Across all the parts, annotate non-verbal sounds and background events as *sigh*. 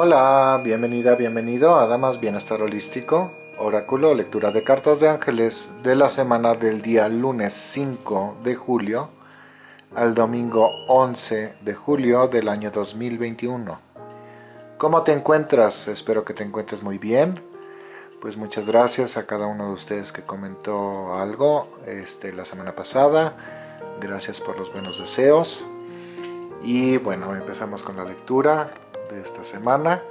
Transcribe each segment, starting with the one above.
Hola, bienvenida, bienvenido a Damas Bienestar Holístico, Oráculo, lectura de cartas de ángeles de la semana del día lunes 5 de julio al domingo 11 de julio del año 2021. ¿Cómo te encuentras? Espero que te encuentres muy bien. Pues muchas gracias a cada uno de ustedes que comentó algo este, la semana pasada. Gracias por los buenos deseos. Y bueno, empezamos con la lectura de esta semana.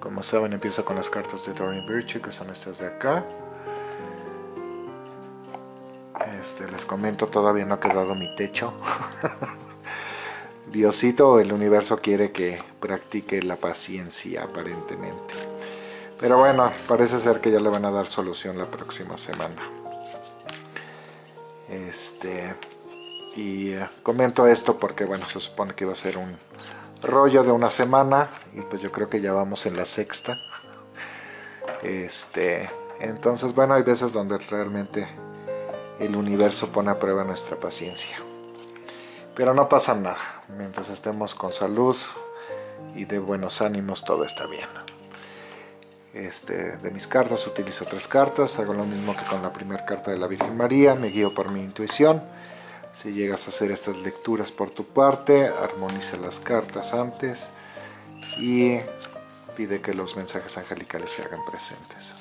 Como saben, empiezo con las cartas de Doreen Virtue, que son estas de acá. Este, les comento, todavía no ha quedado mi techo. *laughs* Diosito, el universo quiere que practique la paciencia, aparentemente. Pero bueno, parece ser que ya le van a dar solución la próxima semana. Este, y eh, comento esto porque, bueno, se supone que va a ser un rollo de una semana y pues yo creo que ya vamos en la sexta. Este, entonces, bueno, hay veces donde realmente el universo pone a prueba nuestra paciencia. Pero no pasa nada, mientras estemos con salud y de buenos ánimos todo está bien. Este, de mis cartas utilizo tres cartas, hago lo mismo que con la primera carta de la Virgen María, me guío por mi intuición si llegas a hacer estas lecturas por tu parte, armoniza las cartas antes y pide que los mensajes angelicales se hagan presentes.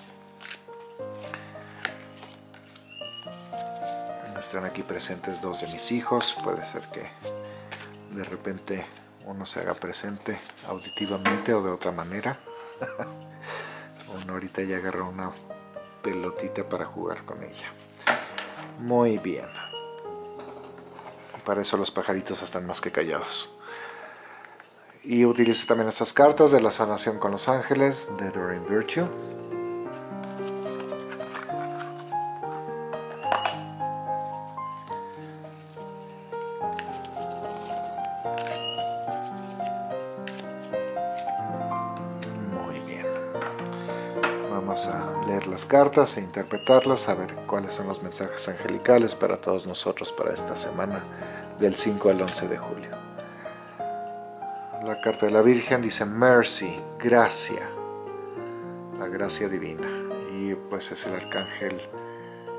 Están aquí presentes dos de mis hijos, puede ser que de repente uno se haga presente auditivamente o de otra manera. *laughs* uno ahorita ya agarra una pelotita para jugar con ella. Muy bien. Para eso los pajaritos están más que callados. Y utilizo también estas cartas de la sanación con los ángeles de Doreen Virtue. Muy bien. Vamos a leer las cartas e interpretarlas, a ver cuáles son los mensajes angelicales para todos nosotros para esta semana del 5 al 11 de julio. La carta de la Virgen dice Mercy, gracia, la gracia divina. Y pues es el arcángel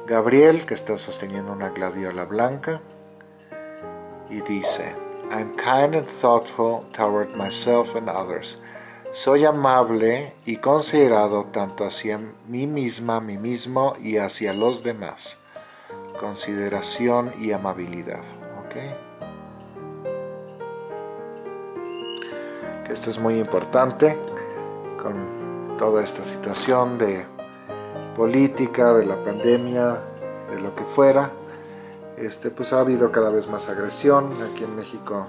Gabriel que está sosteniendo una gladiola blanca y dice I'm kind and thoughtful toward myself and others. Soy amable y considerado tanto hacia mí misma, mí mismo y hacia los demás. Consideración y amabilidad. Esto es muy importante con toda esta situación de política, de la pandemia, de lo que fuera. Este, pues ha habido cada vez más agresión. Aquí en México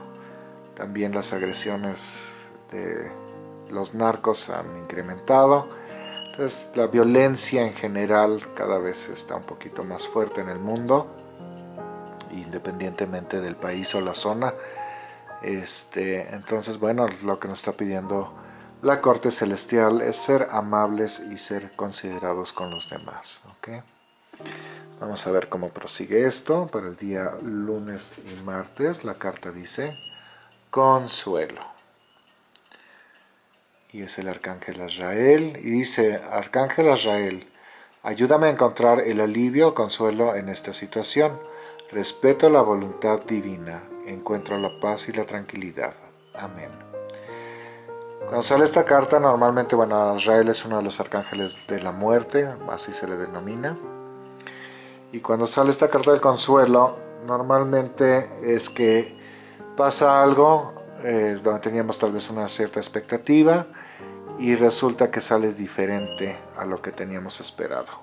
también las agresiones de los narcos han incrementado. Entonces la violencia en general cada vez está un poquito más fuerte en el mundo independientemente del país o la zona. Este, entonces, bueno, lo que nos está pidiendo la corte celestial es ser amables y ser considerados con los demás. Vamos a ver cómo prosigue esto para el día lunes y martes. La carta dice consuelo. Y es el arcángel Azrael. Y dice, arcángel Azrael, ayúdame a encontrar el alivio o consuelo en esta situación Respeto la voluntad divina, encuentro la paz y la tranquilidad. Amén. Cuando sale esta carta, normalmente, bueno, Israel es uno de los arcángeles de la muerte, así se le denomina. Y cuando sale esta carta del consuelo, normalmente es que pasa algo eh, donde teníamos tal vez una cierta expectativa y resulta que sale diferente a lo que teníamos esperado.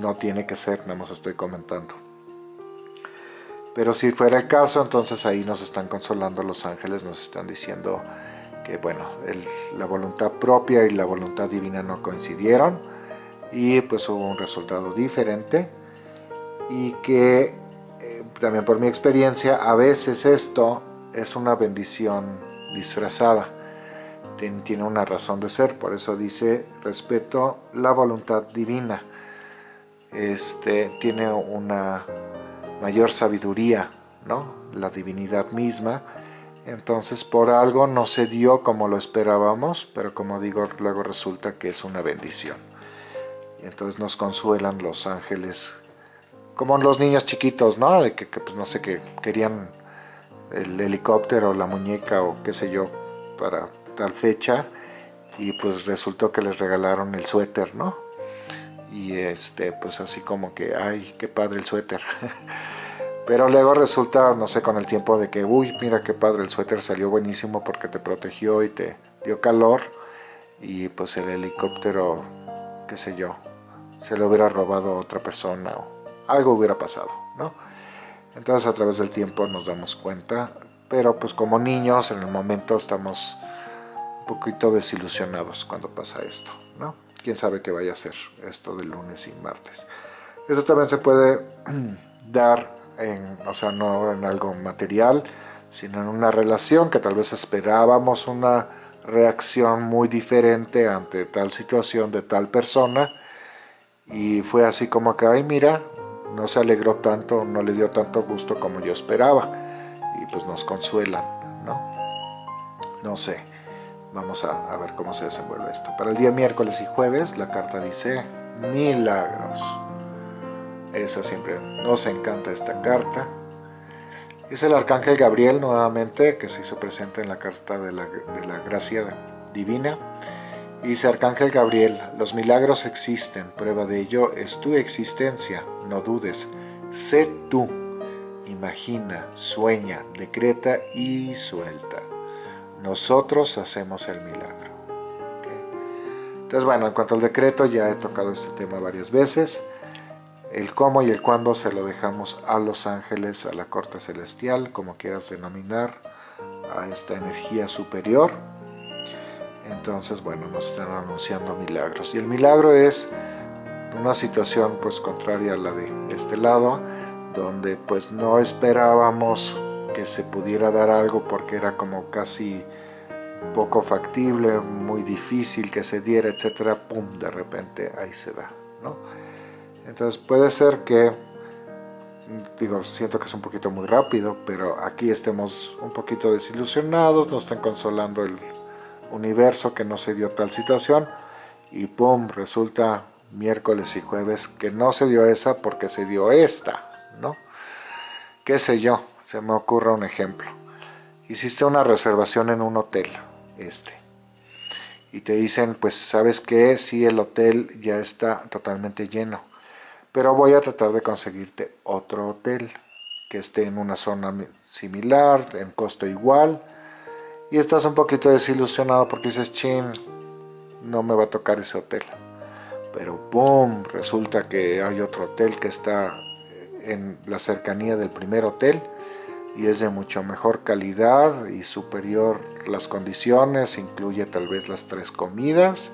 No tiene que ser, nada más estoy comentando. Pero si fuera el caso, entonces ahí nos están consolando los ángeles, nos están diciendo que bueno, la voluntad propia y la voluntad divina no coincidieron y pues hubo un resultado diferente y que eh, también por mi experiencia a veces esto es una bendición disfrazada. Tiene una razón de ser por eso dice respeto la voluntad divina este tiene una mayor sabiduría, ¿no? la divinidad misma, Entonces por algo no se dio como lo esperábamos, pero como digo, luego resulta que es una bendición. Entonces nos consuelan los ángeles, como los niños chiquitos, ¿no? De que, pues, no sé, que querían el helicóptero, la muñeca o qué sé yo, para tal fecha, y pues resultó que les regalaron el suéter, ¿no? Y este, pues así como que, ay, qué padre el suéter. *laughs* Pero luego resulta, no sé, con el tiempo de que, uy, mira qué padre, el suéter salió buenísimo porque te protegió y te dio calor. Y pues el helicóptero, qué sé yo, se lo hubiera robado a otra persona o algo hubiera pasado, ¿no? Entonces a través del tiempo nos damos cuenta, pero pues como niños en el momento estamos un poquito desilusionados cuando pasa esto, ¿no? Quién sabe qué vaya a ser esto de lunes y martes. Eso también se puede *clears throat* dar o sea, no en algo material, sino en una relación que tal vez esperábamos una reacción muy diferente ante tal situación de tal persona y fue así como que, ay mira, no se alegró tanto, no le dio tanto gusto como yo esperaba y pues nos consuelan, ¿no? No sé, vamos a, ver cómo se desenvuelve esto. Para el día miércoles y jueves la carta dice milagros. Esa siempre nos encanta esta carta. Es el Arcángel Gabriel nuevamente, que se hizo presente en la carta de la, gracia divina. Y dice Arcángel Gabriel, los milagros existen, prueba de ello es tu existencia, no dudes, sé tú, imagina, sueña, decreta y suelta. Nosotros hacemos el milagro. Entonces bueno, en cuanto al decreto ya he tocado este tema varias veces. El cómo y el cuándo se lo dejamos a los ángeles, a la corte celestial, como quieras denominar, a esta energía superior. Entonces, bueno, nos están anunciando milagros. Y el milagro es una situación pues contraria a la de este lado, donde pues no esperábamos que se pudiera dar algo porque era como casi poco factible, muy difícil que se diera, etcétera, pum, de repente ahí se da, ¿no? Entonces puede ser que, digo, siento que es un poquito muy rápido, pero aquí estemos un poquito desilusionados, nos están consolando el universo que no se dio tal situación y pum, resulta miércoles y jueves que no se dio esa porque se dio esta, ¿no? ¿Qué sé yo? Se me ocurre un ejemplo. Hiciste una reservación en un hotel, este, y te dicen, pues, ¿sabes qué? Si el hotel ya está totalmente lleno pero voy a tratar de conseguirte otro hotel que esté en una zona similar, en costo igual, y estás un poquito desilusionado porque dices, chin, no me va a tocar ese hotel. Pero boom, resulta que hay otro hotel que está en la cercanía del primer hotel y es de mucho mejor calidad y superior las condiciones, incluye tal vez las tres comidas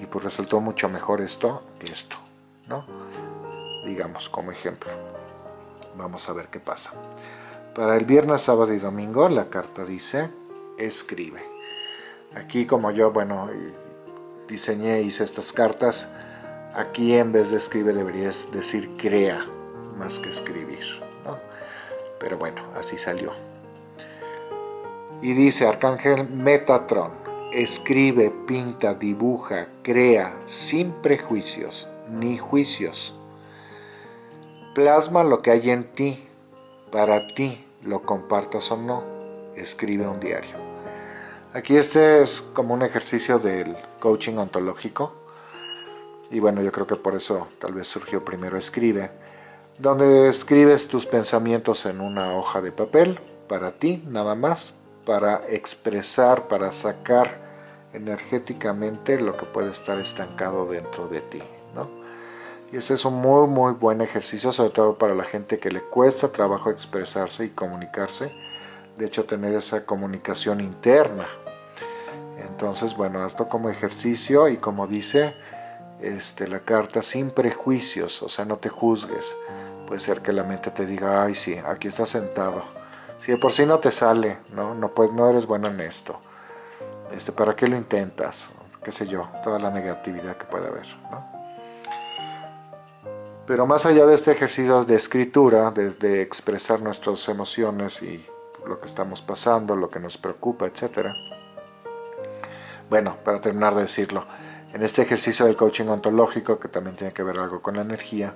y pues resultó mucho mejor esto que esto, ¿no? digamos, como ejemplo. Vamos a ver qué pasa. Para el viernes, sábado y domingo, la carta dice, escribe. Aquí como yo, bueno, diseñé, hice estas cartas, aquí en vez de escribe deberías decir crea, más que escribir. Pero bueno, así salió. Y dice Arcángel Metatron, escribe, pinta, dibuja, crea, sin prejuicios ni juicios Plasma lo que hay en ti, para ti, lo compartas o no, escribe un diario. Aquí este es como un ejercicio del coaching ontológico, y bueno, yo creo que por eso tal vez surgió primero escribe, donde escribes tus pensamientos en una hoja de papel, para ti nada más, para expresar, para sacar energéticamente lo que puede estar estancado dentro de ti, ¿no? Y ese es un muy muy buen ejercicio, sobre todo para la gente que le cuesta trabajo expresarse y comunicarse. De hecho, tener esa comunicación interna. Entonces, bueno, esto como ejercicio y como dice este, la carta, sin prejuicios, o sea, no te juzgues. Puede ser que la mente te diga, ay sí, aquí estás sentado. Si de por sí no te sale, no, no, pues, no eres bueno en esto. Este, ¿Para qué lo intentas? Qué sé yo, toda la negatividad que puede haber, ¿no? Pero más allá de este ejercicio de escritura, de, expresar nuestras emociones y lo que estamos pasando, lo que nos preocupa, etc. Bueno, para terminar de decirlo, en este ejercicio del coaching ontológico, que también tiene que ver algo con la energía,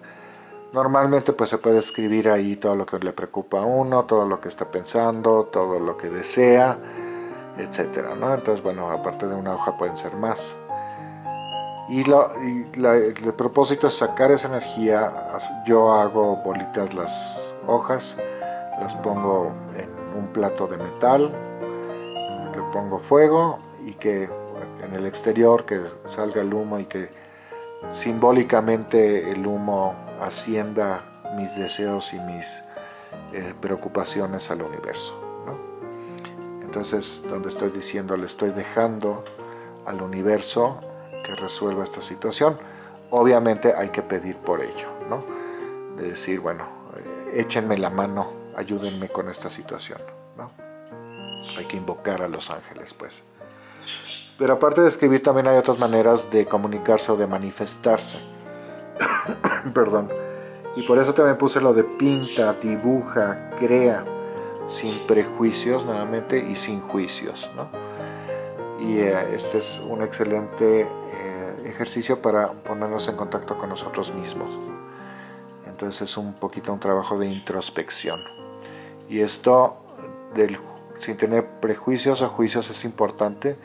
normalmente pues se puede escribir ahí todo lo que le preocupa a uno, todo lo que está pensando, todo lo que desea, etcétera, ¿no? Entonces, bueno, aparte de una hoja pueden ser más. Y, el propósito es sacar esa energía, yo hago bolitas las hojas, las pongo en un plato de metal, le pongo fuego y que en el exterior que salga el humo y que simbólicamente el humo ascienda mis deseos y mis eh, preocupaciones al universo. Entonces, donde estoy diciendo, le estoy dejando al universo que resuelva esta situación. Obviamente hay que pedir por ello. De decir, bueno, eh, échenme la mano, ayúdenme con esta situación. Hay que invocar a los ángeles, pues. Pero aparte de escribir también hay otras maneras de comunicarse o de manifestarse. *clears throat* Perdón. Y por eso también puse lo de pinta, dibuja, crea, sin prejuicios nuevamente y sin juicios. ¿no? Y eh, este es un excelente eh, ejercicio para ponernos en contacto con nosotros mismos. Entonces es un poquito un trabajo de introspección. Y esto del, sin tener prejuicios o juicios es importante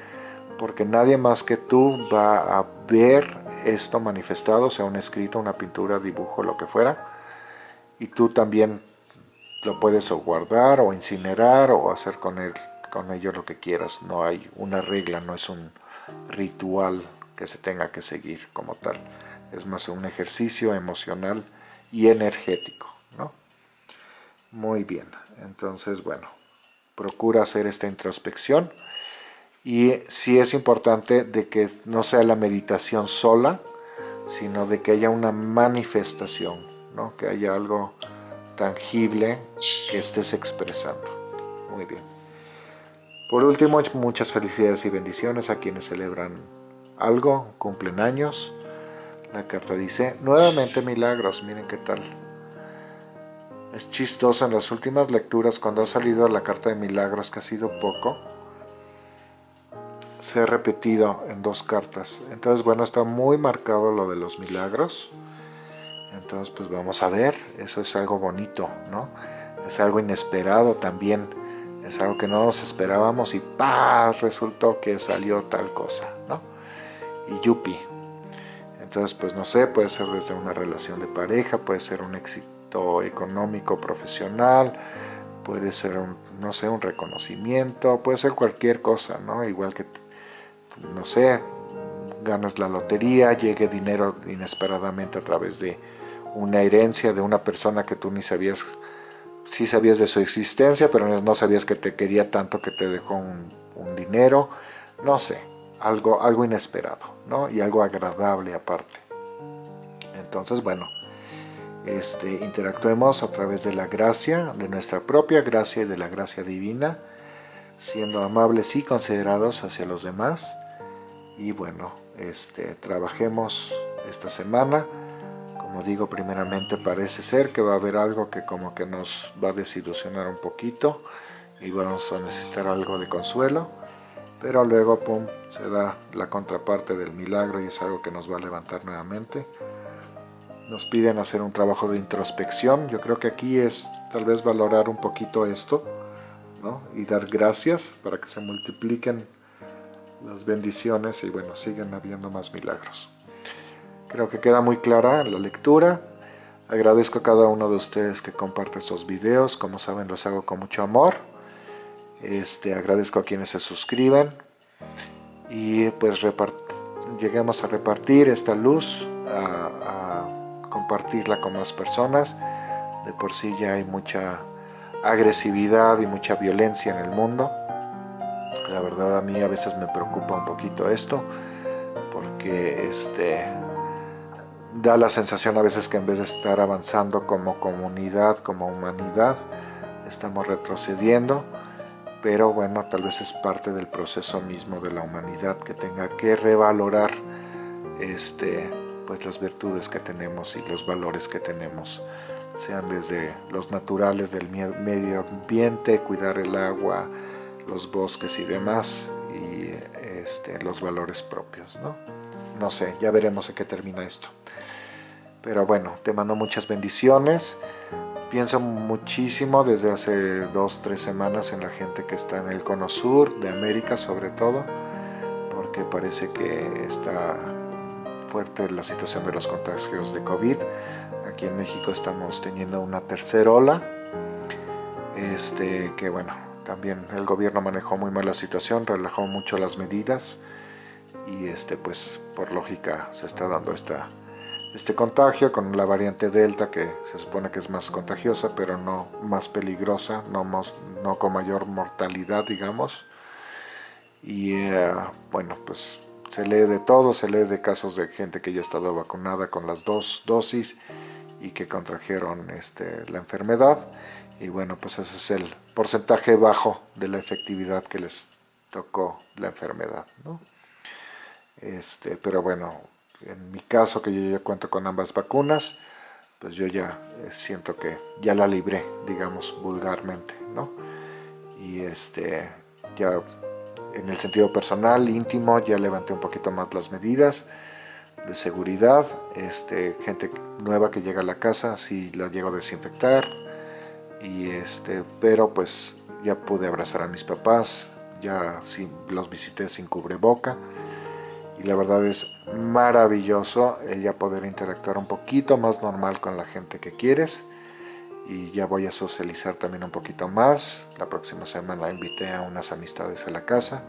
porque nadie más que tú va a ver esto manifestado, sea un escrito, una pintura, dibujo, lo que fuera, y tú también lo puedes guardar o incinerar o hacer con, él, con ello lo que quieras. No hay una regla, no es un ritual que se tenga que seguir como tal. Es más un ejercicio emocional y energético. ¿no? Muy bien, entonces bueno, procura hacer esta introspección y sí es importante de que no sea la meditación sola, sino de que haya una manifestación, ¿no? que haya algo tangible que estés expresando. Muy bien. Por último, muchas felicidades y bendiciones a quienes celebran algo, cumplen años. La carta dice, nuevamente milagros, miren qué tal. Es chistoso en las últimas lecturas cuando ha salido la carta de milagros, que ha sido poco, se ha repetido en dos cartas. Entonces, bueno, está muy marcado lo de los milagros. Entonces, pues vamos a ver. Eso es algo bonito, ¿no? Es algo inesperado también. Es algo que no nos esperábamos y ¡pah! Resultó que salió tal cosa, ¿no? Y yupi. Entonces, pues no sé, puede ser desde una relación de pareja, puede ser un éxito económico, profesional, puede ser un, no sé, un reconocimiento, puede ser cualquier cosa, ¿no? Igual que no sé, ganas la lotería, llegue dinero inesperadamente a través de una herencia de una persona que tú ni sabías, sí sabías de su existencia, pero no sabías que te quería tanto que te dejó un, dinero, no sé, algo, algo inesperado, ¿no? Y algo agradable aparte. Entonces, bueno, este, interactuemos a través de la gracia, de nuestra propia gracia y de la gracia divina, siendo amables y considerados hacia los demás, y bueno, este, trabajemos esta semana. Como digo, primeramente parece ser que va a haber algo que como que nos va a desilusionar un poquito y vamos a necesitar algo de consuelo. Pero luego, pum, se da la contraparte del milagro y es algo que nos va a levantar nuevamente. Nos piden hacer un trabajo de introspección. Yo creo que aquí es tal vez valorar un poquito esto ¿no? y dar gracias para que se multipliquen las bendiciones y bueno, siguen habiendo más milagros. Creo que queda muy clara la lectura. Agradezco a cada uno de ustedes que comparte estos videos. Como saben, los hago con mucho amor. Este, agradezco a quienes se suscriben. Y pues lleguemos a repartir esta luz, a, a compartirla con más personas. De por sí ya hay mucha agresividad y mucha violencia en el mundo la verdad a mí a veces me preocupa un poquito esto, porque este, da la sensación a veces que en vez de estar avanzando como comunidad, como humanidad, estamos retrocediendo, pero bueno, tal vez es parte del proceso mismo de la humanidad que tenga que revalorar este, pues las virtudes que tenemos y los valores que tenemos sean desde los naturales del medio ambiente, cuidar el agua, los bosques y demás, y este, los valores propios, ¿no? No sé, ya veremos en qué termina esto. Pero bueno, te mando muchas bendiciones. Pienso muchísimo desde hace dos, tres semanas en la gente que está en el cono sur de América sobre todo, porque parece que está fuerte la situación de los contagios de COVID. Aquí en México estamos teniendo una tercera ola, este, que bueno, también el gobierno manejó muy mal la situación, relajó mucho las medidas y este, pues por lógica se está dando esta, este contagio con la variante Delta que se supone que es más contagiosa pero no más peligrosa, no, no con mayor mortalidad digamos y eh, bueno pues se lee de todo, se lee de casos de gente que ya ha estado vacunada con las dos dosis y que contrajeron este, la enfermedad. Y bueno, pues ese es el porcentaje bajo de la efectividad que les tocó la enfermedad. ¿no? Este, pero bueno, en mi caso que yo ya cuento con ambas vacunas, pues yo ya eh, siento que ya la libré, digamos, vulgarmente, ¿no? Y este, ya en el sentido personal, íntimo, ya levanté un poquito más las medidas de seguridad. Este, gente nueva que llega a la casa, sí la llego a desinfectar. Y este, pero pues ya pude abrazar a mis papás, ya sí, los visité sin cubreboca. Y la verdad es maravilloso el ya poder interactuar un poquito más normal con la gente que quieres y ya voy a socializar también un poquito más. La próxima semana invité a unas amistades a la casa.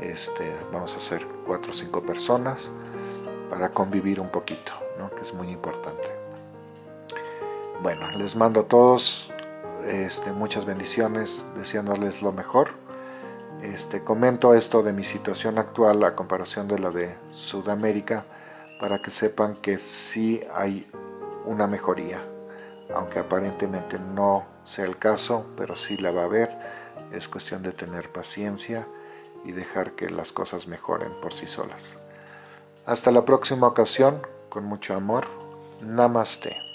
Este, vamos a ser cuatro o cinco personas para convivir un poquito, ¿no? que es muy importante. Bueno, les mando a todos este, muchas bendiciones, deseándoles lo mejor. Este, comento esto de mi situación actual a comparación de la de Sudamérica para que sepan que sí hay una mejoría aunque aparentemente no sea el caso, pero sí la va a haber. Es cuestión de tener paciencia y dejar que las cosas mejoren por sí solas. Hasta la próxima ocasión, con mucho amor. Namaste.